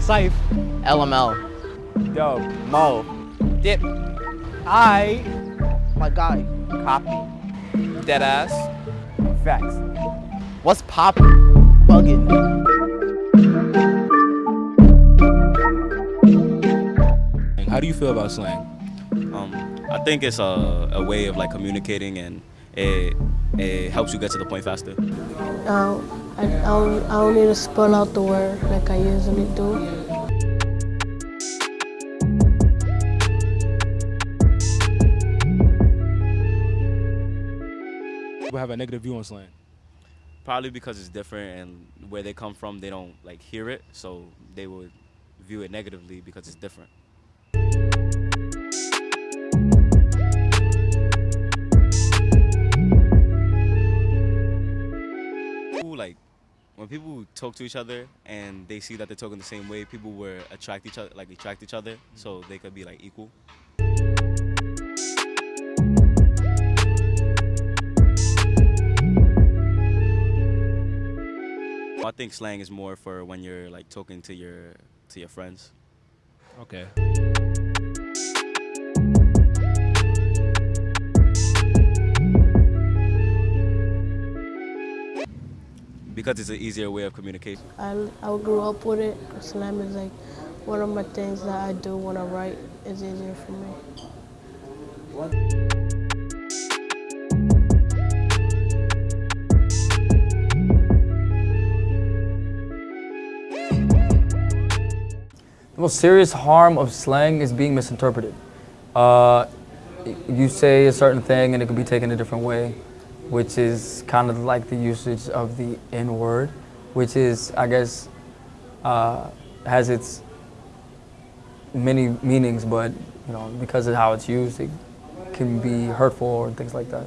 Safe. LML. Dope. Mo. Dip. I. My guy. Copy. Deadass. Facts. What's poppin'? Buggin'. How do you feel about slang? Um, I think it's a, a way of like communicating and it, it helps you get to the point faster. Um, I, I, don't, I don't need to spell out the word like I usually do. People have a negative view on slang. Probably because it's different and where they come from, they don't like hear it, so they would view it negatively because it's different. When people talk to each other and they see that they're talking the same way, people will attract each other, like attract each other, so mm-hmm. they could be like equal. I think slang is more for when you're like talking to your to your friends. Okay. Because it's an easier way of communication. I, I grew up with it. Slam is like one of my things that I do when I write. It's easier for me. What? The most serious harm of slang is being misinterpreted. Uh, you say a certain thing and it can be taken a different way, which is kind of like the usage of the N word, which is, I guess, uh, has its many meanings, but you know, because of how it's used, it can be hurtful and things like that.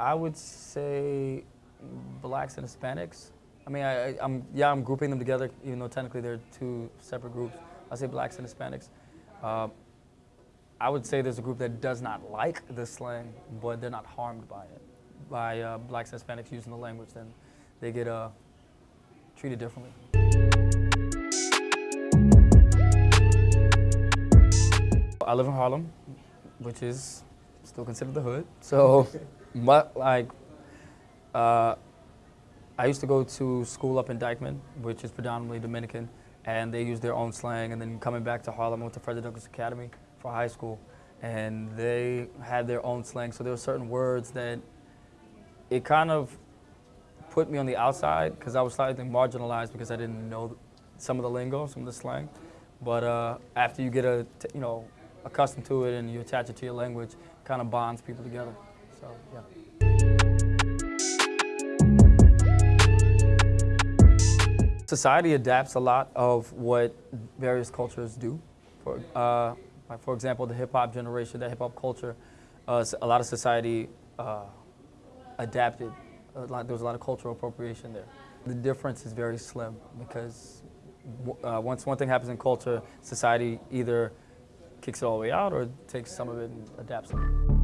I would say blacks and Hispanics. I mean, I, am yeah, I'm grouping them together, even though technically they're two separate groups. I say blacks and Hispanics. Uh, I would say there's a group that does not like the slang, but they're not harmed by it. By uh, blacks and Hispanics using the language, then they get uh, treated differently. I live in Harlem, which is still considered the hood. So, my, like, uh, I used to go to school up in Dyckman, which is predominantly Dominican, and they use their own slang. And then coming back to Harlem, I went to Frederick Douglass Academy for high school, and they had their own slang. So there were certain words that it kind of put me on the outside because I was slightly marginalized because I didn't know some of the lingo, some of the slang. But uh, after you get a, you know, accustomed to it and you attach it to your language, kind of bonds people together. So yeah. Society adapts a lot of what various cultures do. For, uh, like for example, the hip hop generation, the hip hop culture, uh, a lot of society uh, adapted. Lot, there was a lot of cultural appropriation there. The difference is very slim because uh, once one thing happens in culture, society either kicks it all the way out or takes some of it and adapts it.